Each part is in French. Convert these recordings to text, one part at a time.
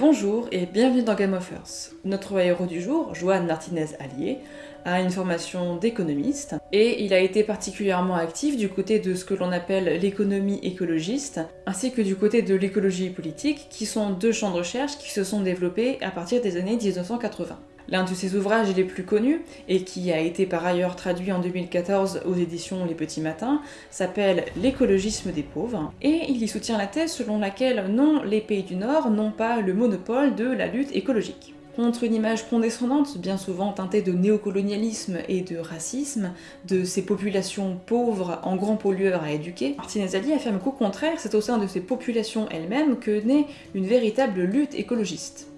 Bonjour et bienvenue dans Game of Earth. Notre héros du jour, Joan Martinez Allier, a une formation d'économiste et il a été particulièrement actif du côté de ce que l'on appelle l'économie écologiste ainsi que du côté de l'écologie politique qui sont deux champs de recherche qui se sont développés à partir des années 1980. L'un de ses ouvrages les plus connus, et qui a été par ailleurs traduit en 2014 aux éditions Les Petits Matins, s'appelle L'écologisme des pauvres, et il y soutient la thèse selon laquelle non, les pays du Nord n'ont pas le monopole de la lutte écologique. Contre une image condescendante, bien souvent teintée de néocolonialisme et de racisme, de ces populations pauvres en grands pollueurs à éduquer, Martinez Ali affirme qu'au contraire, c'est au sein de ces populations elles-mêmes que naît une véritable lutte écologiste.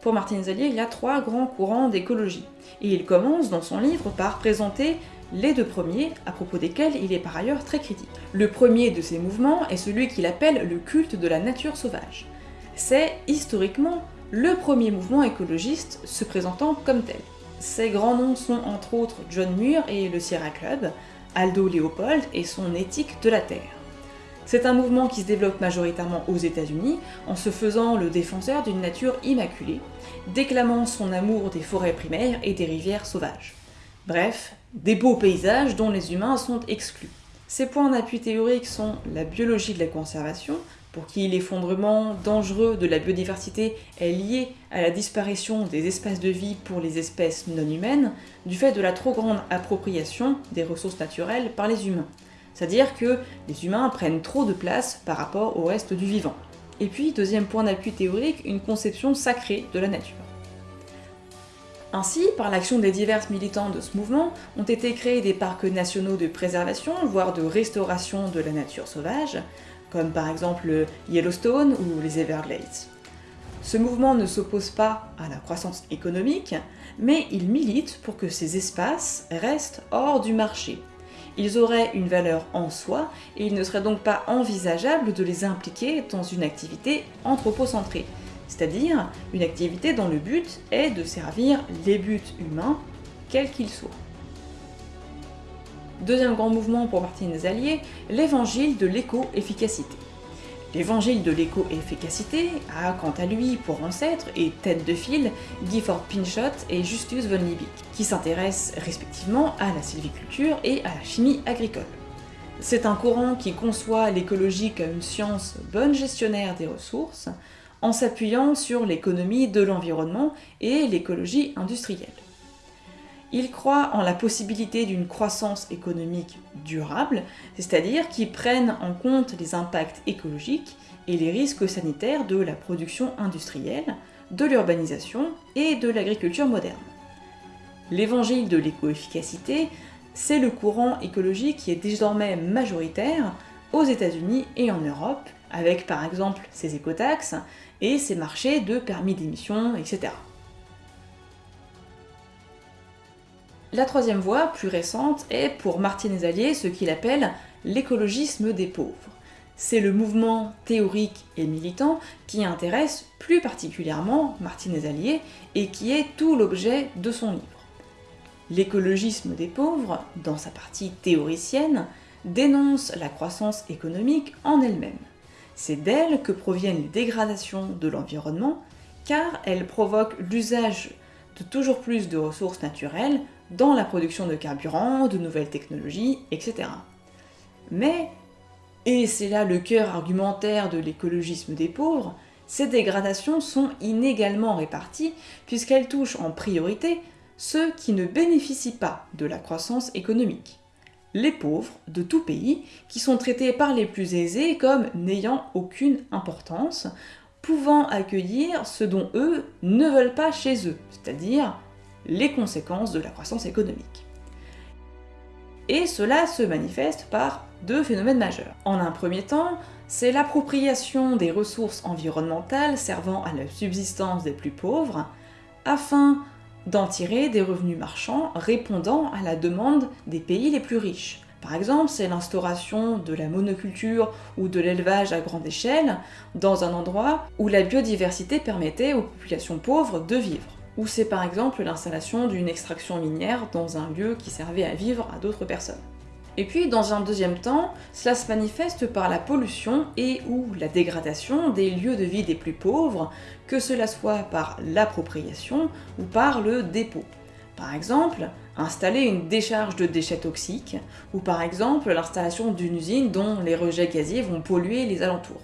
Pour Martin Zalier, il y a trois grands courants d'écologie, et il commence dans son livre par présenter les deux premiers, à propos desquels il est par ailleurs très critique. Le premier de ces mouvements est celui qu'il appelle le culte de la nature sauvage. C'est, historiquement, le premier mouvement écologiste se présentant comme tel. Ses grands noms sont entre autres John Muir et le Sierra Club, Aldo Leopold et son éthique de la Terre. C'est un mouvement qui se développe majoritairement aux États-Unis en se faisant le défenseur d'une nature immaculée, déclamant son amour des forêts primaires et des rivières sauvages. Bref, des beaux paysages dont les humains sont exclus. Ces points d'appui théoriques sont la biologie de la conservation, pour qui l'effondrement dangereux de la biodiversité est lié à la disparition des espaces de vie pour les espèces non humaines, du fait de la trop grande appropriation des ressources naturelles par les humains. C'est-à-dire que les humains prennent trop de place par rapport au reste du vivant. Et puis, deuxième point d'appui théorique, une conception sacrée de la nature. Ainsi, par l'action des divers militants de ce mouvement, ont été créés des parcs nationaux de préservation, voire de restauration de la nature sauvage, comme par exemple Yellowstone ou les Everglades. Ce mouvement ne s'oppose pas à la croissance économique, mais il milite pour que ces espaces restent hors du marché, ils auraient une valeur en soi et il ne serait donc pas envisageable de les impliquer dans une activité anthropocentrée, c'est-à-dire une activité dont le but est de servir les buts humains, quels qu'ils soient. Deuxième grand mouvement pour Martinez Allier, l'évangile de l'éco-efficacité. L'évangile de l'éco-efficacité a quant à lui pour ancêtre et tête de file Gifford Pinchot et Justus von Liebig, qui s'intéressent respectivement à la sylviculture et à la chimie agricole. C'est un courant qui conçoit l'écologie comme une science bonne gestionnaire des ressources, en s'appuyant sur l'économie de l'environnement et l'écologie industrielle. Il croit en la possibilité d'une croissance économique durable, c'est-à-dire qui prenne en compte les impacts écologiques et les risques sanitaires de la production industrielle, de l'urbanisation et de l'agriculture moderne. L'évangile de l'éco-efficacité, c'est le courant écologique qui est désormais majoritaire aux États-Unis et en Europe, avec par exemple ses écotaxes et ses marchés de permis d'émission, etc. La troisième voie, plus récente, est pour Martinez Allier ce qu'il appelle l'écologisme des pauvres. C'est le mouvement théorique et militant qui intéresse plus particulièrement Martinez Allier et qui est tout l'objet de son livre. L'écologisme des pauvres, dans sa partie théoricienne, dénonce la croissance économique en elle-même. C'est d'elle que proviennent les dégradations de l'environnement, car elle provoque l'usage de toujours plus de ressources naturelles dans la production de carburant, de nouvelles technologies, etc. Mais, et c'est là le cœur argumentaire de l'écologisme des pauvres, ces dégradations sont inégalement réparties puisqu'elles touchent en priorité ceux qui ne bénéficient pas de la croissance économique. Les pauvres de tout pays qui sont traités par les plus aisés comme n'ayant aucune importance, pouvant accueillir ce dont eux ne veulent pas chez eux, c'est-à-dire les conséquences de la croissance économique. Et cela se manifeste par deux phénomènes majeurs. En un premier temps, c'est l'appropriation des ressources environnementales servant à la subsistance des plus pauvres, afin d'en tirer des revenus marchands répondant à la demande des pays les plus riches. Par exemple, c'est l'instauration de la monoculture ou de l'élevage à grande échelle dans un endroit où la biodiversité permettait aux populations pauvres de vivre ou c'est par exemple l'installation d'une extraction minière dans un lieu qui servait à vivre à d'autres personnes. Et puis, dans un deuxième temps, cela se manifeste par la pollution et ou la dégradation des lieux de vie des plus pauvres, que cela soit par l'appropriation ou par le dépôt. Par exemple, installer une décharge de déchets toxiques, ou par exemple l'installation d'une usine dont les rejets gaziers vont polluer les alentours.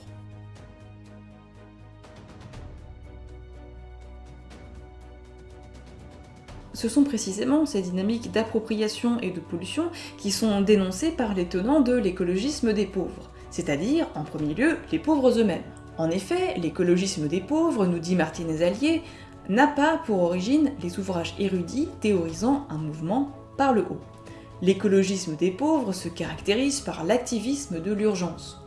Ce sont précisément ces dynamiques d'appropriation et de pollution qui sont dénoncées par les tenants de l'écologisme des pauvres, c'est-à-dire, en premier lieu, les pauvres eux-mêmes. En effet, l'écologisme des pauvres, nous dit Martinez Allier, n'a pas pour origine les ouvrages érudits théorisant un mouvement par le haut. L'écologisme des pauvres se caractérise par l'activisme de l'urgence.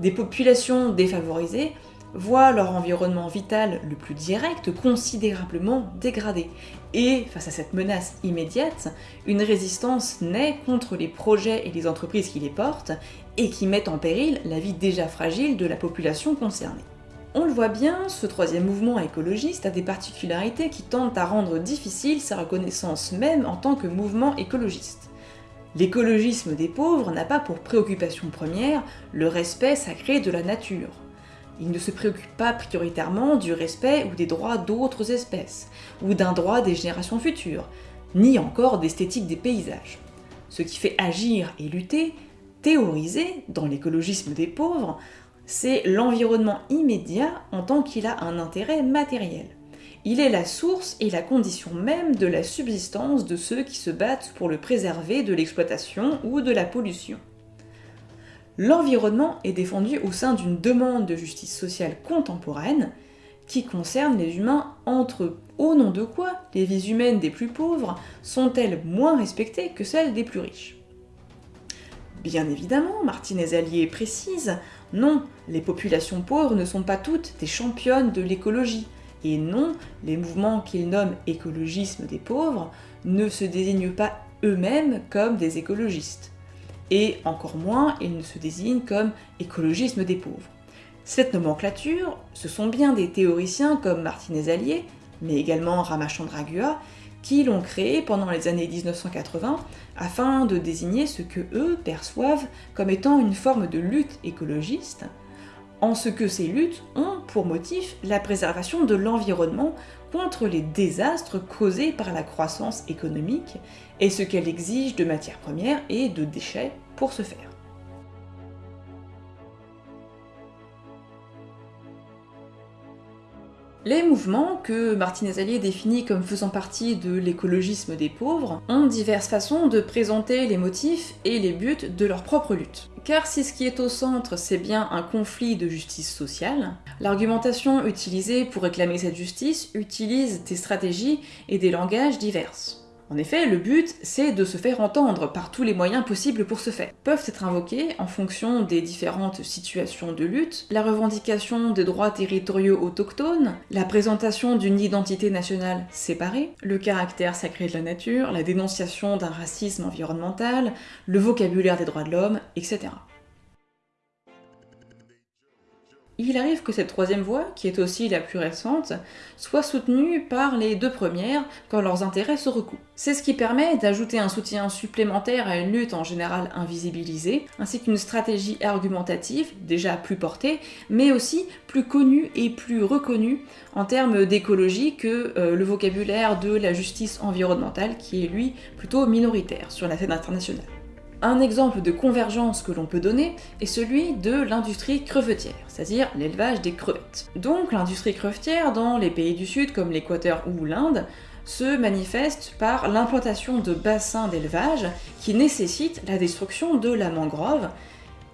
Des populations défavorisées voient leur environnement vital le plus direct considérablement dégradé. Et face à cette menace immédiate, une résistance naît contre les projets et les entreprises qui les portent et qui mettent en péril la vie déjà fragile de la population concernée. On le voit bien, ce troisième mouvement écologiste a des particularités qui tendent à rendre difficile sa reconnaissance même en tant que mouvement écologiste. L'écologisme des pauvres n'a pas pour préoccupation première le respect sacré de la nature. Il ne se préoccupe pas prioritairement du respect ou des droits d'autres espèces, ou d'un droit des générations futures, ni encore d'esthétique des paysages. Ce qui fait agir et lutter, théoriser, dans l'écologisme des pauvres, c'est l'environnement immédiat en tant qu'il a un intérêt matériel. Il est la source et la condition même de la subsistance de ceux qui se battent pour le préserver de l'exploitation ou de la pollution. L'environnement est défendu au sein d'une demande de justice sociale contemporaine qui concerne les humains entre. Au nom de quoi les vies humaines des plus pauvres sont-elles moins respectées que celles des plus riches? Bien évidemment, Martinez Allier précise, non, les populations pauvres ne sont pas toutes des championnes de l'écologie, et non, les mouvements qu'ils nomment écologisme des pauvres ne se désignent pas eux-mêmes comme des écologistes. Et encore moins, ils ne se désignent comme écologisme des pauvres. Cette nomenclature, ce sont bien des théoriciens comme Martinez Allier, mais également Ramachandra qui l'ont créée pendant les années 1980 afin de désigner ce que eux perçoivent comme étant une forme de lutte écologiste, en ce que ces luttes ont pour motif la préservation de l'environnement contre les désastres causés par la croissance économique et ce qu'elle exige de matières premières et de déchets pour ce faire. Les mouvements, que Martinez Allier définit comme faisant partie de l'écologisme des pauvres, ont diverses façons de présenter les motifs et les buts de leur propre lutte. Car si ce qui est au centre c'est bien un conflit de justice sociale, l'argumentation utilisée pour réclamer cette justice utilise des stratégies et des langages diverses. En effet, le but, c'est de se faire entendre par tous les moyens possibles pour ce faire. Peuvent être invoqués, en fonction des différentes situations de lutte, la revendication des droits territoriaux autochtones, la présentation d'une identité nationale séparée, le caractère sacré de la nature, la dénonciation d'un racisme environnemental, le vocabulaire des droits de l'homme, etc. il arrive que cette troisième voie, qui est aussi la plus récente, soit soutenue par les deux premières quand leurs intérêts se recoupent. C'est ce qui permet d'ajouter un soutien supplémentaire à une lutte en général invisibilisée, ainsi qu'une stratégie argumentative, déjà plus portée, mais aussi plus connue et plus reconnue en termes d'écologie que euh, le vocabulaire de la justice environnementale, qui est lui plutôt minoritaire sur la scène internationale. Un exemple de convergence que l'on peut donner est celui de l'industrie crevetière, c'est-à-dire l'élevage des crevettes. Donc l'industrie crevetière dans les pays du Sud comme l'Équateur ou l'Inde se manifeste par l'implantation de bassins d'élevage qui nécessitent la destruction de la mangrove,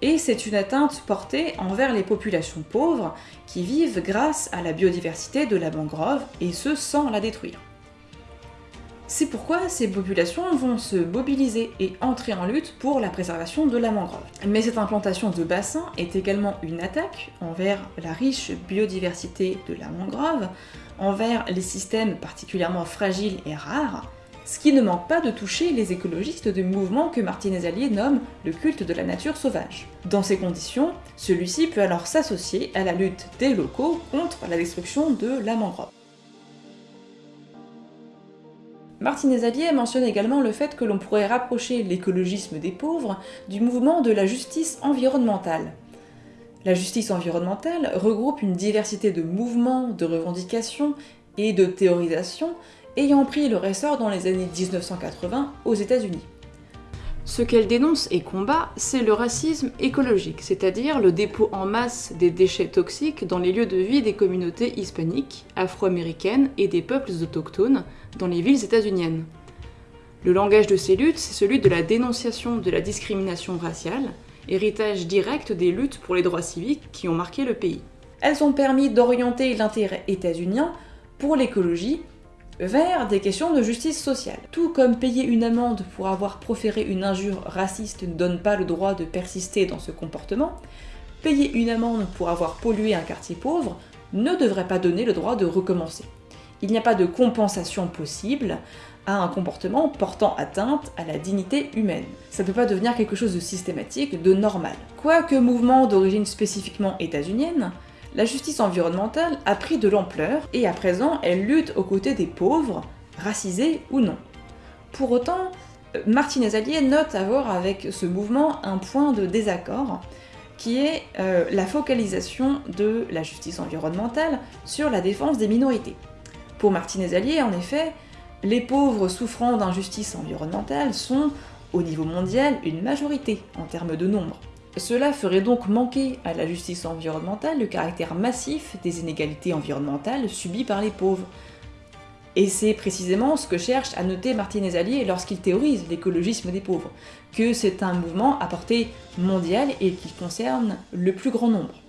et c'est une atteinte portée envers les populations pauvres qui vivent grâce à la biodiversité de la mangrove, et ce sans la détruire. C'est pourquoi ces populations vont se mobiliser et entrer en lutte pour la préservation de la mangrove. Mais cette implantation de bassins est également une attaque envers la riche biodiversité de la mangrove, envers les systèmes particulièrement fragiles et rares, ce qui ne manque pas de toucher les écologistes du mouvement que Martinez Allier nomme le culte de la nature sauvage. Dans ces conditions, celui-ci peut alors s'associer à la lutte des locaux contre la destruction de la mangrove. Martinez Allier mentionne également le fait que l'on pourrait rapprocher l'écologisme des pauvres du mouvement de la justice environnementale. La justice environnementale regroupe une diversité de mouvements, de revendications et de théorisations ayant pris le ressort dans les années 1980 aux États-Unis. Ce qu'elle dénonce et combat, c'est le racisme écologique, c'est-à-dire le dépôt en masse des déchets toxiques dans les lieux de vie des communautés hispaniques, afro-américaines et des peuples autochtones dans les villes états-uniennes. Le langage de ces luttes, c'est celui de la dénonciation de la discrimination raciale, héritage direct des luttes pour les droits civiques qui ont marqué le pays. Elles ont permis d'orienter l'intérêt états-unien pour l'écologie vers des questions de justice sociale. Tout comme payer une amende pour avoir proféré une injure raciste ne donne pas le droit de persister dans ce comportement, payer une amende pour avoir pollué un quartier pauvre ne devrait pas donner le droit de recommencer. Il n'y a pas de compensation possible à un comportement portant atteinte à la dignité humaine. Ça ne peut pas devenir quelque chose de systématique, de normal. Quoique mouvement d'origine spécifiquement états-unienne, la justice environnementale a pris de l'ampleur et à présent elle lutte aux côtés des pauvres, racisés ou non. Pour autant, Martinez Allier note avoir avec ce mouvement un point de désaccord qui est euh, la focalisation de la justice environnementale sur la défense des minorités. Pour Martinez Allier, en effet, les pauvres souffrant d'injustice environnementale sont, au niveau mondial, une majorité en termes de nombre. Cela ferait donc manquer à la justice environnementale le caractère massif des inégalités environnementales subies par les pauvres. Et c'est précisément ce que cherche à noter Martinez Allier lorsqu'il théorise l'écologisme des pauvres, que c'est un mouvement à portée mondiale et qui concerne le plus grand nombre.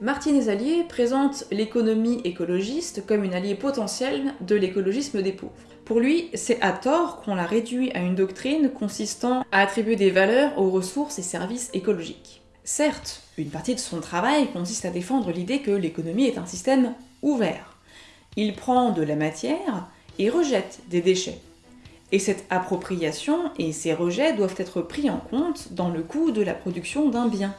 Martinez Allier présente l'économie écologiste comme une alliée potentielle de l'écologisme des pauvres. Pour lui, c'est à tort qu'on l'a réduit à une doctrine consistant à attribuer des valeurs aux ressources et services écologiques. Certes, une partie de son travail consiste à défendre l'idée que l'économie est un système ouvert. Il prend de la matière et rejette des déchets. Et cette appropriation et ces rejets doivent être pris en compte dans le coût de la production d'un bien.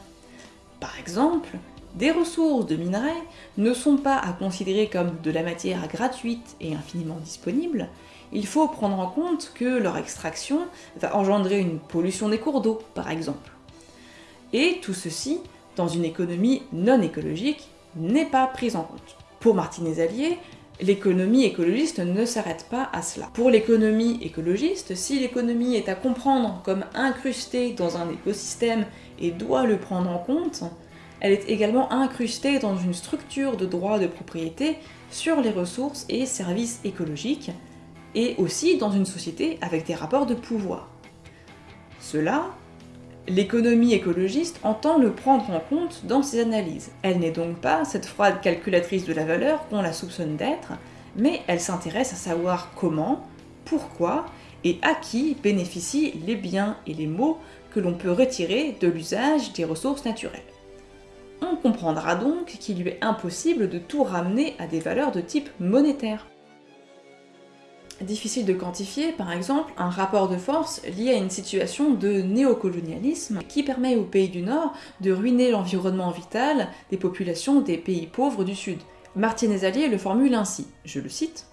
Par exemple, des ressources de minerais ne sont pas à considérer comme de la matière gratuite et infiniment disponible, il faut prendre en compte que leur extraction va engendrer une pollution des cours d'eau, par exemple. Et tout ceci, dans une économie non écologique, n'est pas pris en compte. Pour Martinez Allier, l'économie écologiste ne s'arrête pas à cela. Pour l'économie écologiste, si l'économie est à comprendre comme incrustée dans un écosystème et doit le prendre en compte, elle est également incrustée dans une structure de droit de propriété sur les ressources et services écologiques, et aussi dans une société avec des rapports de pouvoir. Cela, l'économie écologiste entend le prendre en compte dans ses analyses. Elle n'est donc pas cette froide calculatrice de la valeur qu'on la soupçonne d'être, mais elle s'intéresse à savoir comment, pourquoi et à qui bénéficient les biens et les maux que l'on peut retirer de l'usage des ressources naturelles. On comprendra donc qu'il lui est impossible de tout ramener à des valeurs de type monétaire. Difficile de quantifier, par exemple, un rapport de force lié à une situation de néocolonialisme qui permet aux pays du Nord de ruiner l'environnement vital des populations des pays pauvres du Sud. Martinez Allier le formule ainsi, je le cite,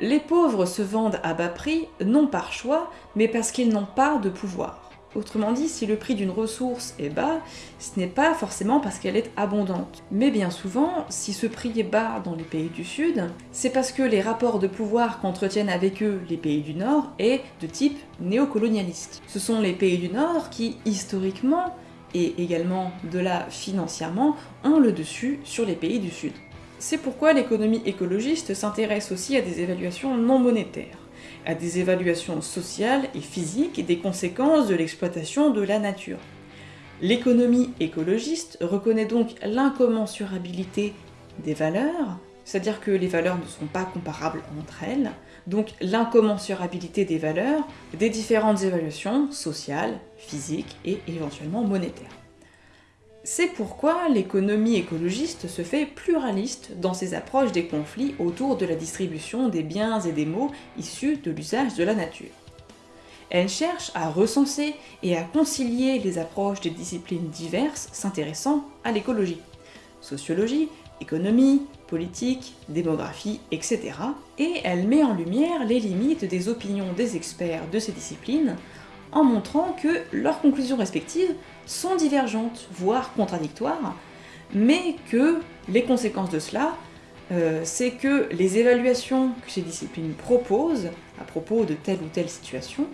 Les pauvres se vendent à bas prix, non par choix, mais parce qu'ils n'ont pas de pouvoir. Autrement dit, si le prix d'une ressource est bas, ce n'est pas forcément parce qu'elle est abondante. Mais bien souvent, si ce prix est bas dans les pays du Sud, c'est parce que les rapports de pouvoir qu'entretiennent avec eux les pays du Nord est de type néocolonialiste. Ce sont les pays du Nord qui, historiquement, et également de là financièrement, ont le dessus sur les pays du Sud. C'est pourquoi l'économie écologiste s'intéresse aussi à des évaluations non monétaires à des évaluations sociales et physiques des conséquences de l'exploitation de la nature. L'économie écologiste reconnaît donc l'incommensurabilité des valeurs, c'est-à-dire que les valeurs ne sont pas comparables entre elles, donc l'incommensurabilité des valeurs des différentes évaluations sociales, physiques et éventuellement monétaires. C'est pourquoi l'économie écologiste se fait pluraliste dans ses approches des conflits autour de la distribution des biens et des maux issus de l'usage de la nature. Elle cherche à recenser et à concilier les approches des disciplines diverses s'intéressant à l'écologie. Sociologie, économie, politique, démographie, etc. Et elle met en lumière les limites des opinions des experts de ces disciplines, en montrant que leurs conclusions respectives sont divergentes, voire contradictoires, mais que les conséquences de cela, euh, c'est que les évaluations que ces disciplines proposent à propos de telle ou telle situation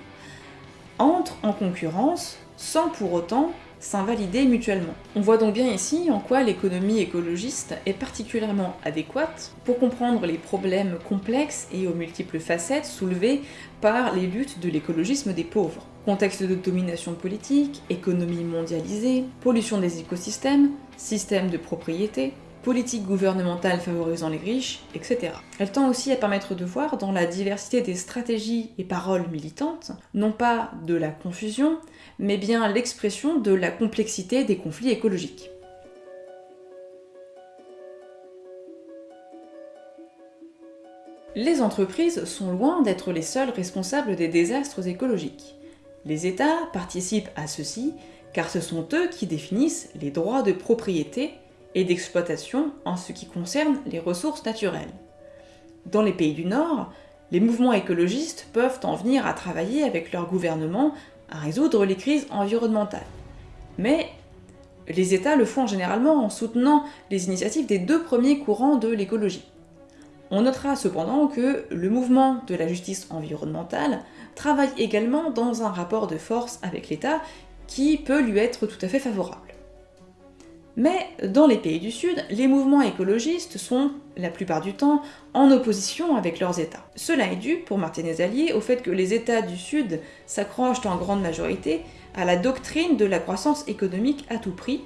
entrent en concurrence sans pour autant s'invalider mutuellement. On voit donc bien ici en quoi l'économie écologiste est particulièrement adéquate pour comprendre les problèmes complexes et aux multiples facettes soulevés par les luttes de l'écologisme des pauvres. Contexte de domination politique, économie mondialisée, pollution des écosystèmes, système de propriété, politique gouvernementale favorisant les riches, etc. Elle tend aussi à permettre de voir dans la diversité des stratégies et paroles militantes, non pas de la confusion, mais bien l'expression de la complexité des conflits écologiques. Les entreprises sont loin d'être les seuls responsables des désastres écologiques. Les États participent à ceci car ce sont eux qui définissent les droits de propriété et d'exploitation en ce qui concerne les ressources naturelles. Dans les pays du Nord, les mouvements écologistes peuvent en venir à travailler avec leur gouvernement à résoudre les crises environnementales. Mais les États le font généralement en soutenant les initiatives des deux premiers courants de l'écologie. On notera cependant que le mouvement de la justice environnementale travaille également dans un rapport de force avec l'État qui peut lui être tout à fait favorable. Mais dans les pays du Sud, les mouvements écologistes sont, la plupart du temps, en opposition avec leurs États. Cela est dû, pour Martinez Allier, au fait que les États du Sud s'accrochent en grande majorité à la doctrine de la croissance économique à tout prix,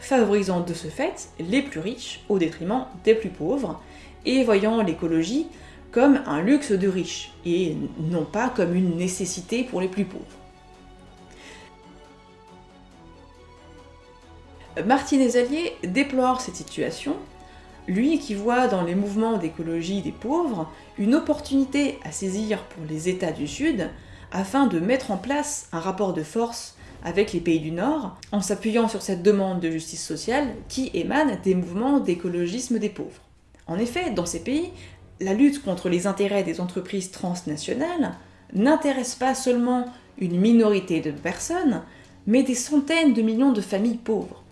favorisant de ce fait les plus riches au détriment des plus pauvres, et voyant l'écologie comme un luxe de riches, et non pas comme une nécessité pour les plus pauvres. Martinez Allier déplore cette situation, lui qui voit dans les mouvements d'écologie des pauvres une opportunité à saisir pour les États du Sud afin de mettre en place un rapport de force avec les pays du Nord, en s'appuyant sur cette demande de justice sociale qui émane des mouvements d'écologisme des pauvres. En effet, dans ces pays, la lutte contre les intérêts des entreprises transnationales n'intéresse pas seulement une minorité de personnes, mais des centaines de millions de familles pauvres.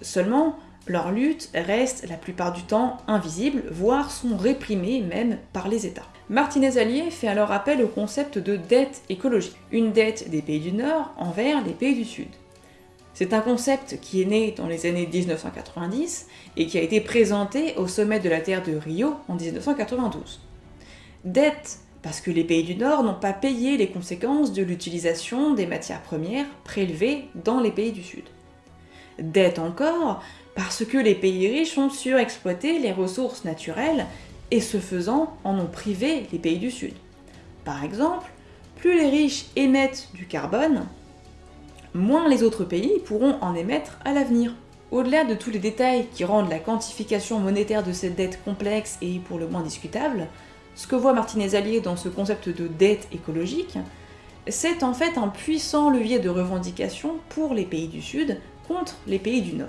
Seulement, leur lutte reste la plupart du temps invisible, voire sont réprimées même par les États. Martinez Allier fait alors appel au concept de dette écologique, une dette des pays du Nord envers les pays du Sud. C'est un concept qui est né dans les années 1990 et qui a été présenté au sommet de la Terre de Rio en 1992. Dette parce que les pays du Nord n'ont pas payé les conséquences de l'utilisation des matières premières prélevées dans les pays du Sud. Dette encore parce que les pays riches ont surexploité les ressources naturelles et ce faisant en ont privé les pays du Sud. Par exemple, plus les riches émettent du carbone, moins les autres pays pourront en émettre à l'avenir. Au-delà de tous les détails qui rendent la quantification monétaire de cette dette complexe et pour le moins discutable, ce que voit Martinez Allier dans ce concept de dette écologique, c'est en fait un puissant levier de revendication pour les pays du Sud contre les pays du Nord.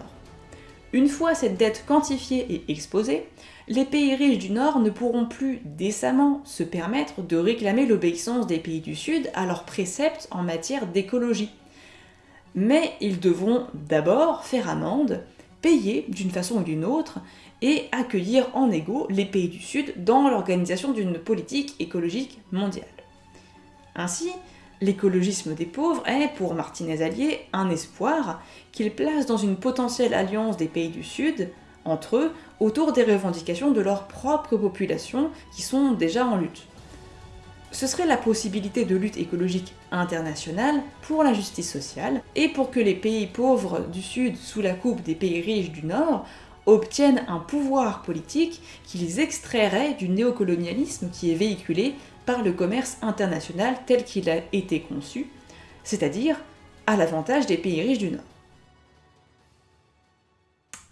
Une fois cette dette quantifiée et exposée, les pays riches du Nord ne pourront plus décemment se permettre de réclamer l'obéissance des pays du Sud à leurs préceptes en matière d'écologie. Mais ils devront d'abord faire amende, payer d'une façon ou d'une autre, et accueillir en égaux les pays du Sud dans l'organisation d'une politique écologique mondiale. Ainsi, L'écologisme des pauvres est, pour Martinez Allier, un espoir qu'il place dans une potentielle alliance des pays du Sud, entre eux, autour des revendications de leur propre population qui sont déjà en lutte. Ce serait la possibilité de lutte écologique internationale pour la justice sociale et pour que les pays pauvres du Sud, sous la coupe des pays riches du Nord, obtiennent un pouvoir politique qui les extrairait du néocolonialisme qui est véhiculé par le commerce international tel qu'il a été conçu, c'est-à-dire à, l'avantage des pays riches du Nord.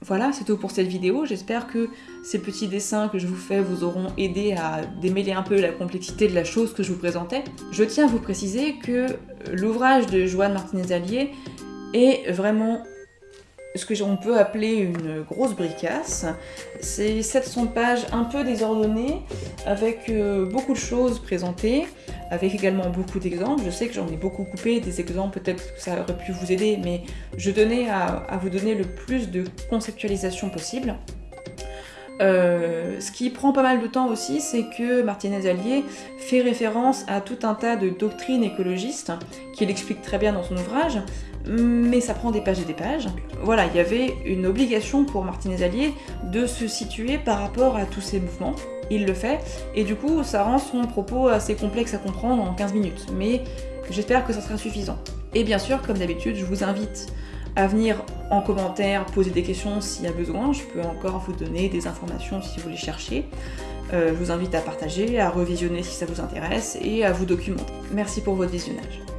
Voilà, c'est tout pour cette vidéo. J'espère que ces petits dessins que je vous fais vous auront aidé à démêler un peu la complexité de la chose que je vous présentais. Je tiens à vous préciser que l'ouvrage de Joanne Martinez-Allier est vraiment ce que l'on peut appeler une grosse bricasse. C'est 700 pages un peu désordonnées, avec euh, beaucoup de choses présentées, avec également beaucoup d'exemples. Je sais que j'en ai beaucoup coupé des exemples, peut-être que ça aurait pu vous aider, mais je tenais à, à vous donner le plus de conceptualisation possible. Euh, ce qui prend pas mal de temps aussi, c'est que Martinez Allier fait référence à tout un tas de doctrines écologistes, qu'il explique très bien dans son ouvrage, mais ça prend des pages et des pages. Voilà, il y avait une obligation pour Martinez Allier de se situer par rapport à tous ces mouvements. Il le fait, et du coup, ça rend son propos assez complexe à comprendre en 15 minutes, mais j'espère que ça sera suffisant. Et bien sûr, comme d'habitude, je vous invite à venir en commentaire poser des questions s'il y a besoin. Je peux encore vous donner des informations si vous les cherchez. Euh, je vous invite à partager, à revisionner si ça vous intéresse et à vous documenter. Merci pour votre visionnage.